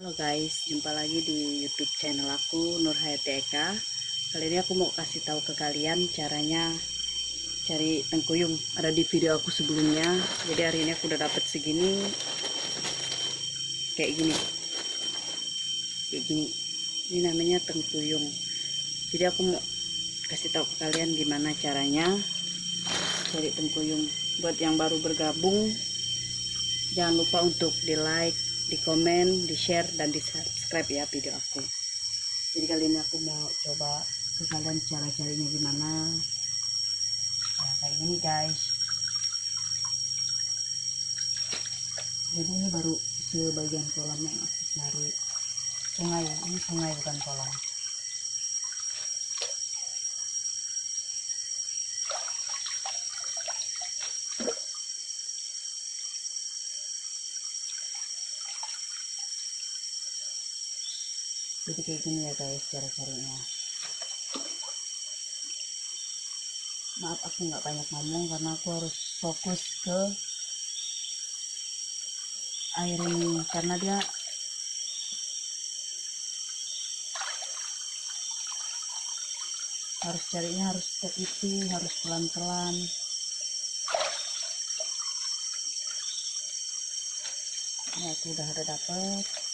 Halo guys, jumpa lagi di YouTube channel aku Nur Hayati Eka. Kali ini aku mau kasih tahu ke kalian caranya cari tengkuyung. Ada di video aku sebelumnya. Jadi hari ini aku udah dapet segini, kayak gini, kayak gini. Ini namanya tengkuyung. Jadi aku mau kasih tahu ke kalian gimana caranya cari tengkuyung. Buat yang baru bergabung, jangan lupa untuk di like, di komen, di share, dan di subscribe ya video aku. Jadi kali ini aku mau coba ke kalian cara carinya gimana. Nah, kayak gini guys. Jadi ini baru sebagian kolam yang aku cari. Sungai, ini sungai bukan kolam. Jadi kayak gini ya guys cara carinya maaf aku nggak banyak ngomong karena aku harus fokus ke air ini. Karena dia harus carinya harus teliti harus pelan-pelan. Ini aku udah ada dapet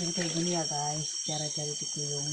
jadi kayak gini ya guys cara cari tikuyung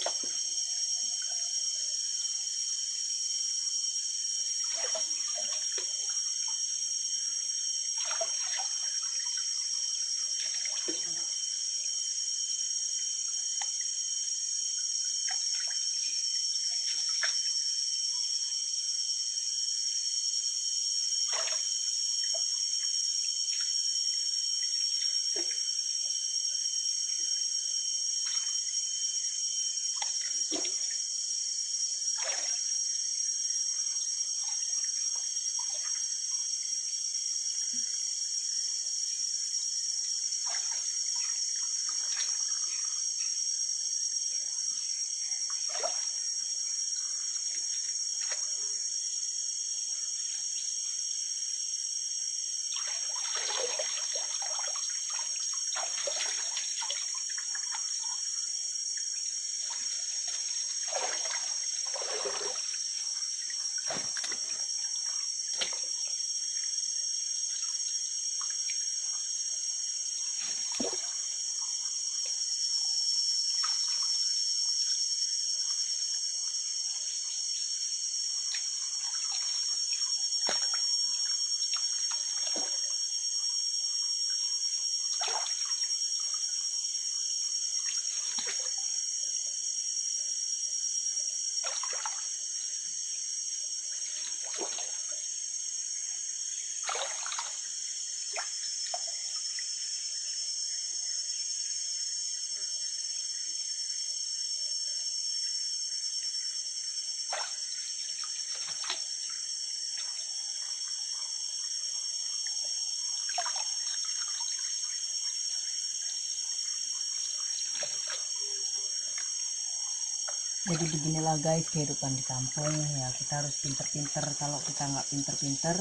jadi beginilah guys kehidupan di kampung. Ya kita harus pinter-pinter. Kalau kita nggak pinter-pinter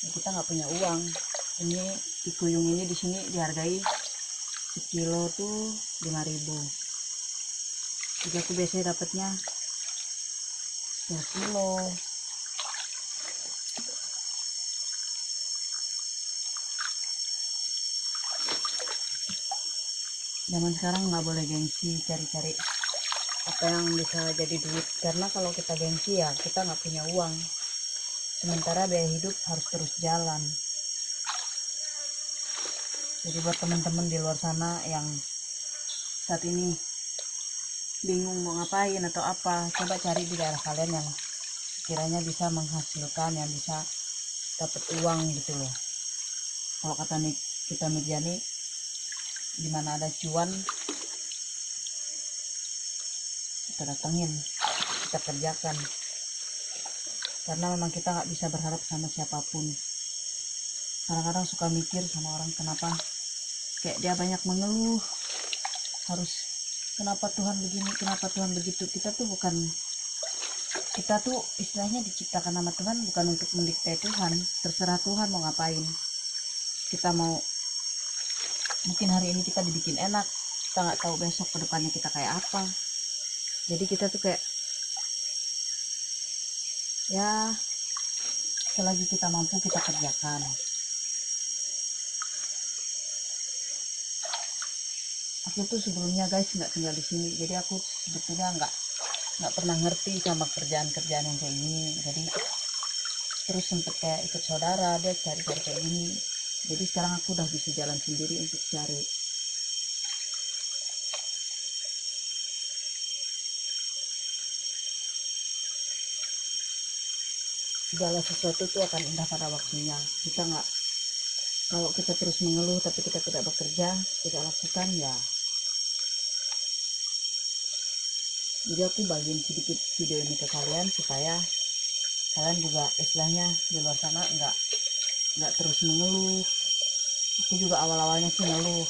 ya kita nggak punya uang. Ini tikuyung ini di sini dihargai sekilo tuh 5000 jadi aku biasanya dapatnya 10 kilo zaman sekarang nggak boleh gengsi cari-cari apa yang bisa jadi duit. Karena kalau kita gengsi ya kita nggak punya uang. Sementara biaya hidup harus terus jalan. Jadi buat teman-teman di luar sana yang saat ini bingung mau ngapain atau apa coba cari di daerah kalian yang kiranya bisa menghasilkan yang bisa dapat uang gitu loh. Kalau kata nih kita media nih di mana ada cuan kita datengin kita kerjakan. Karena memang kita nggak bisa berharap sama siapa pun. Kadang-kadang suka mikir sama orang kenapa? Kayak dia banyak mengeluh. Harus kenapa Tuhan begini kenapa Tuhan begitu? Kita tuh bukan kita tuh istilahnya diciptakan nama Tuhan bukan untuk mendikte Tuhan. Terserah Tuhan mau ngapain. Kita mau mungkin hari ini kita dibikin enak. Kita nggak tahu besok ke depannya kita kayak apa. Jadi kita tuh kayak ya selagi kita mampu kita kerjakan. Aku tuh sebelumnya guys nggak tinggal di sini. Jadi aku sebetulnya nggak nggak pernah ngerti sama kerjaan-kerjaan yang kayak gini. Jadi terus sempet kayak ikut saudara dia cari-cari kayak gini jadi sekarang aku udah bisa jalan sendiri untuk cari. Segala sesuatu tuh akan indah pada waktunya. Kita nggak kalau kita terus mengeluh tapi kita tidak bekerja tidak lakukan ya. Jadi aku bagiin sedikit video ini ke kalian supaya kalian juga istilahnya di luar sana nggak nggak terus mengeluh. Aku juga awal-awalnya sih ngeluh.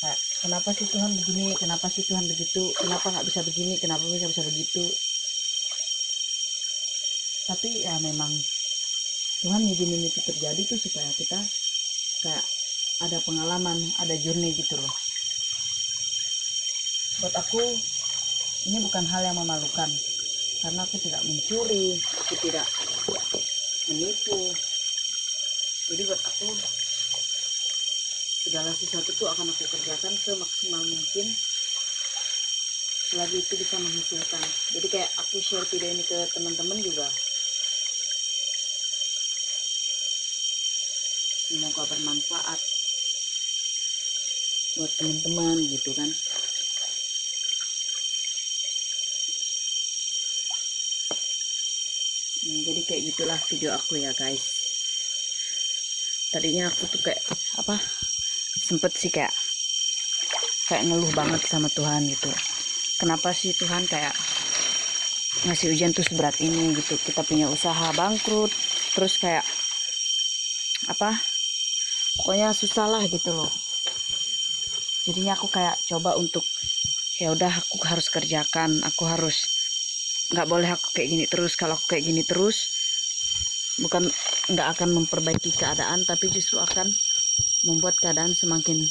Kayak kenapa sih Tuhan begini? Kenapa sih Tuhan begitu? Kenapa nggak bisa begini? Kenapa bisa bisa begitu? Tapi ya memang Tuhan izinin itu terjadi tuh supaya kita kayak ada pengalaman ada journey gitu loh. Buat aku ini bukan hal yang memalukan. Karena aku tidak mencuri aku tidak menipu jadi buat aku segala sesuatu tuh akan aku kerjakan semaksimal mungkin. Selagi itu bisa menghasilkan. Jadi kayak aku share video ini ke teman-teman juga. Semoga bermanfaat buat teman-teman gitu kan. Nah, jadi kayak gitulah video aku ya guys tadinya aku tuh kayak apa sempet sih kayak kayak ngeluh banget sama Tuhan gitu. Kenapa sih Tuhan kayak ngasih ujian tuh seberat ini gitu? Kita punya usaha bangkrut terus kayak apa pokoknya susah lah gitu loh. Jadinya aku kayak coba untuk ya udah aku harus kerjakan aku harus nggak boleh aku kayak gini terus. Kalau aku kayak gini terus bukan nggak akan memperbaiki keadaan tapi justru akan membuat keadaan semakin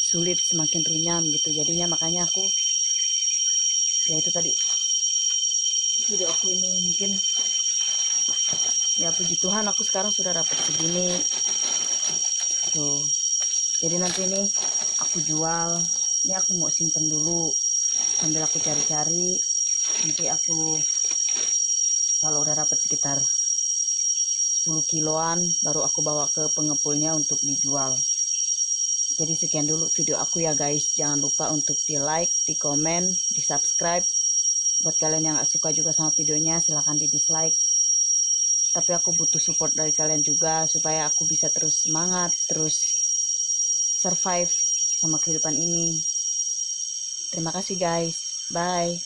sulit semakin runyam gitu. Jadinya makanya aku ya itu tadi video aku ini mungkin ya puji Tuhan aku sekarang sudah dapat segini. Tuh jadi nanti ini aku jual ini aku mau simpen dulu sambil aku cari-cari nanti aku kalau udah dapat sekitar 10 kiloan baru aku bawa ke pengepulnya untuk dijual. Jadi sekian dulu video aku ya guys. Jangan lupa untuk di like di komen di subscribe buat kalian yang gak suka juga sama videonya silahkan di dislike. Tapi aku butuh support dari kalian juga supaya aku bisa terus semangat terus survive sama kehidupan ini. Terima kasih guys. Bye.